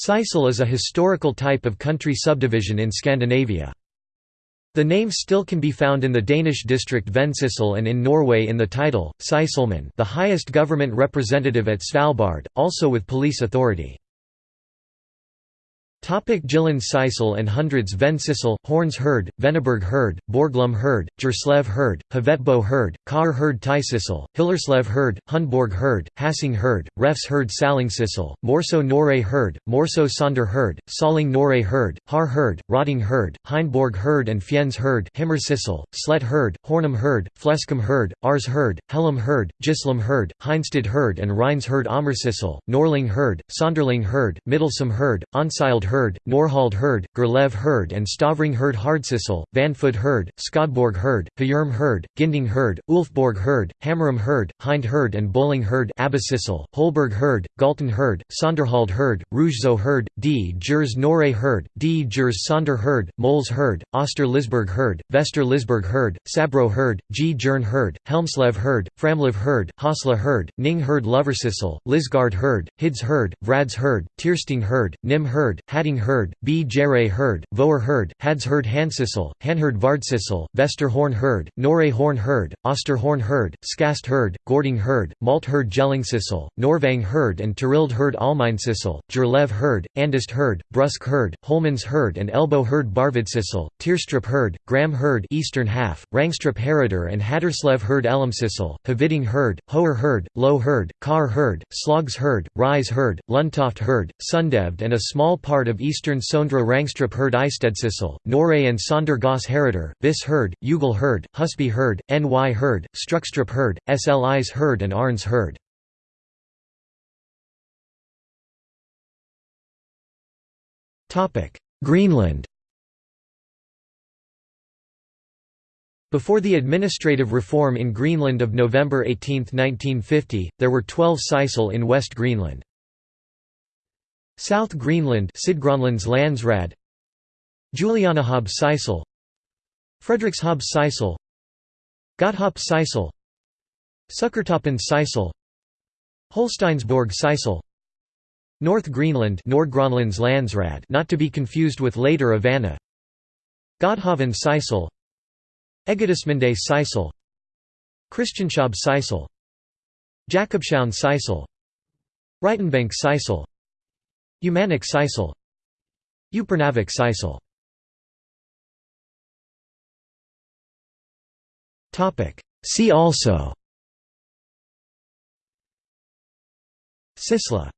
Syssel is a historical type of country subdivision in Scandinavia. The name still can be found in the Danish district Vendsyssel and in Norway in the title, Sysselmann the highest government representative at Svalbard, also with police authority. Jylland Syssel and hundreds Vendsyssel, Horns Herd, Vennebjerg Herd, Borglum Herd, Jerslev Herd, Hvetbo Herd, Kar Herd Thysyssel, Hillerslev Herd, Hundborg Herd, Hassing Herd, Refs Herd Sallingsyssel, Morso Norre Herd, Morso Sonder Herd, Saling Norre Herd, Har Herd, Rotting Herd, Hindborg Herd and Fjens Herd Himmersyssel, Slet Herd, Hornum Herd, Fleskum Herd, Ars Herd, Hellam Herd, Gislam Herd, Heinstad Herd and Rhines Herd Amersissel, Norling Herd, Sonderling Herd, Middlesum Herd, Onsild Herd, Norhald Herd, Gerlev Herd and Stavring Herd Hardsyssel, Vanfoot Herd, Skodborg Herd, Hjerm Herd, Ginding Herd, Ulfborg Herd, Hammerum Herd, Hind Herd and Bowling Herd Abbasissel, Holberg Herd, Galten Herd, Sonderhald Herd, Rougezo Herd, D. Jers Norre Herd, D. Jers Sonder Herd, Moles Herd, Oster Lisberg Herd, Vester Lisberg Herd, Sabro Herd, G. Jern Herd, Helmslev Herd, Framlev Herd, Hasla Herd, Ning Herd Loversissel, Lisgard Herd, Hids Herd, Vrads Herd, Tiersting Herd, Nim Herd, Hadding Herd, B. Jere Herd, Voer Herd, Hads Herd Hansissel, Hanherd Vardsissel, Vester Horn Herd, Norre Horn Herd, Oster Horn Herd, Skast Herd, Gording Herd, Malt Herd Jellingsyssel, Norvang Herd and Turild Herd Almeinsissel, Jerlev Herd, Andist Herd, Brusk Herd, Holmans Herd and Elbow Herd Barvidsyssel, Tierstrup Herd, Gram Herd Eastern Half, Rangstrup Herider and Hatterslev Herd Elamsissel, Haviding Herd, Hoer Herd, Low Herd, Kar Herd, Slogs Herd, Rise Herd, Luntoft Herd, Sundevd and a small part of eastern Sondra Rangstrup Herd Eistedsissel, Norre and Sonder Goss Herider, Bis Herd, Ugel Herd, Husby Herd, NY Herd, Struckstrup Herd, SLIs Herd and Arns Herd. Greenland Before the administrative reform in Greenland of November 18, 1950, there were 12 Sisel in West Greenland. South Greenland Landsrad Julianehåb Syssel Frederikshavn Syssel Godthåb Syssel Sukkertoppen Syssel Holsteinsborg Syssel North Greenland Landsrad not to be confused with later Avana Godhavn Syssel Egedesminde Syssel Christianshavn Syssel Jakobshavn Syssel Ritenbenk Syssel Umanak Syssel Upernavik Syssel See also. Sisla